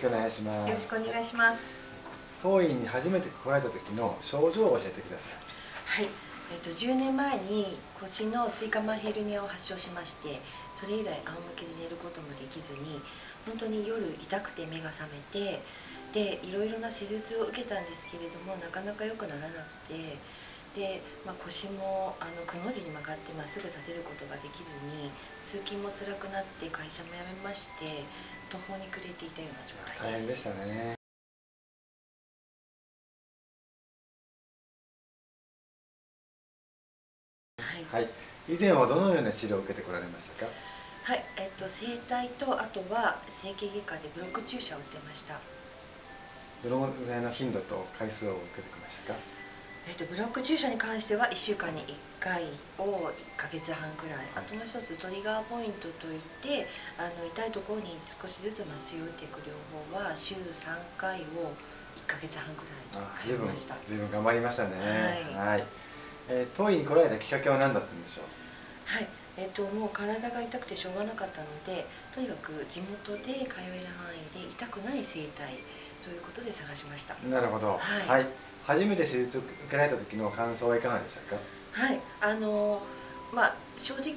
しくお願いします。よろしくお願いします。当院に初めて来られた時の症状を教えてください。はい。えっと、10年前に腰の椎間板ヘルニアを発症しましてそれ以来仰向けで寝ることもできずに本当に夜痛くて目が覚めてでいろいろな手術を受けたんですけれどもなかなか良くならなくてで、まあ、腰もあのくの字に曲がってまっすぐ立てることができずに通勤も辛くなって会社も辞めまして途方に暮れていたような状態です。大変でしたね。はい、はい、以前はどのような治療を受けてこられましたか？はい、えっと、整体とあとは整形外科でブロック注射を打ってました。どのぐらいの頻度と回数を受けてきましたか？えっと、ブロック注射に関しては1週間に1回を1か月半くらいあともう一つトリガーポイントといってあの痛いところに少しずつ麻酔を打っていく療法は週3回を1か月半くらい通いました。ずいぶん頑張りましたね。はい、はい、えー、当院に来られたきっかけは何だったんでしょう？はい。えーと、もう体が痛くてしょうがなかったのでとにかく地元で通える範囲で痛くない整体ということで探しました。なるほど。はい、はい初めて施術を受けられた時の感想はいかがでしたか？はいあのまあ正直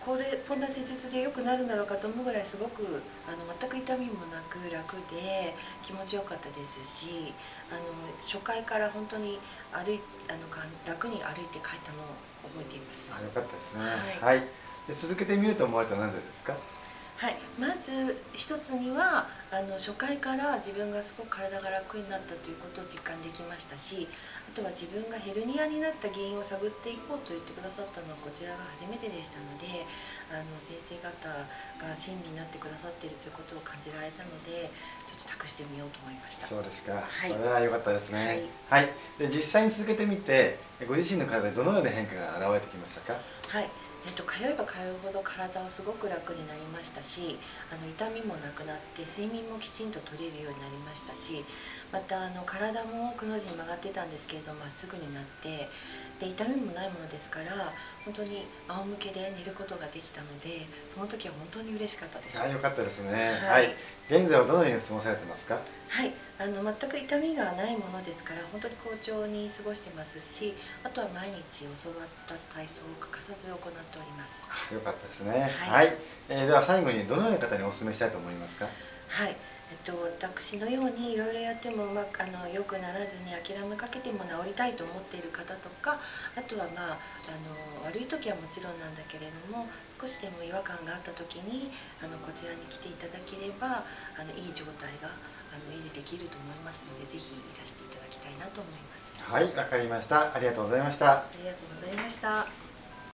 これこんな施術で良くなるんだろうかと思うぐらいすごくあの全く痛みもなく楽で気持ちよかったですしあの初回から本当に歩いあの楽に歩いて帰ったのを覚えています。あよかったですね。はい、はい、で続けてみようと思われたのはなぜですか？はい、まず一つにはあの初回から自分がすごく体が楽になったということを実感できましたしあとは自分がヘルニアになった原因を探っていこうと言ってくださったのはこちらが初めてでしたのであの先生方が親身になってくださっているということを感じられたのでちょっと託してみようと思いました。そうですか、はい、それは良かったですね。はい、はい、で実際に続けてみてご自身の体でどのような変化が現れてきましたか？はいえっと、通えば通うほど体はすごく楽になりましたしあの痛みもなくなって睡眠もきちんと取れるようになりましたしまたあの体もくの字に曲がってたんですけれどまっすぐになってで痛みもないものですから本当に仰向けで寝ることができたのでその時は本当に嬉しかったです。あよかったですね、はい、はい、現在はどのように過ごされてますか？はいあの全く痛みがないものですから本当に好調に過ごしてますしあとは毎日教わった体操を欠かさず行っております。よかったですね。はい、はい、えー、では最後にどのような方にお勧めしたいと思いますか？はい。えっと、私のようにいろいろやってもうまくあの良くならずに諦めかけても治りたいと思っている方とかあとはまああの悪い時はもちろんなんだけれども少しでも違和感があった時にあのこちらに来ていただければあのいい状態があの維持できると思いますのでぜひいらしていただきたいなと思います。はいわかりました。ありがとうございました。ありがとうございました